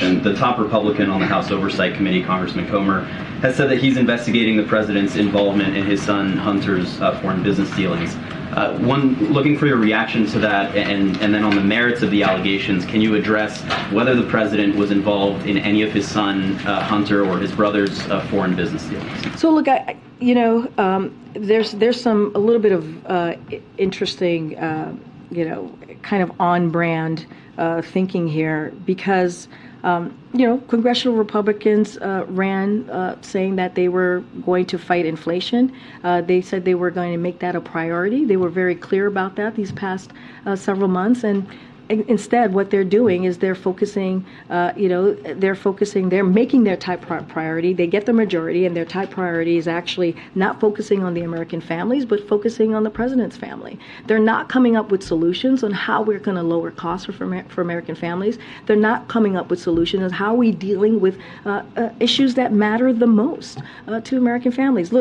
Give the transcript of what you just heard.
And the top Republican on the House Oversight Committee, Congressman Comer, has said that he's investigating the president's involvement in his son Hunter's uh, foreign business dealings. Uh, one, looking for your reaction to that, and, and then on the merits of the allegations, can you address whether the president was involved in any of his son uh, Hunter or his brother's uh, foreign business dealings? So look, I, you know, um, there's there's some a little bit of uh, interesting, uh, you know, kind of on brand uh, thinking here because. Um, you know, congressional Republicans uh, ran uh, saying that they were going to fight inflation. Uh, they said they were going to make that a priority. They were very clear about that these past uh, several months. And instead, what they're doing is they're focusing, uh, you know, they're focusing, they're making their top priority. They get the majority, and their top priority is actually not focusing on the American families, but focusing on the president's family. They're not coming up with solutions on how we're going to lower costs for, for American families. They're not coming up with solutions on how we dealing with uh, uh, issues that matter the most uh, to American families. Look,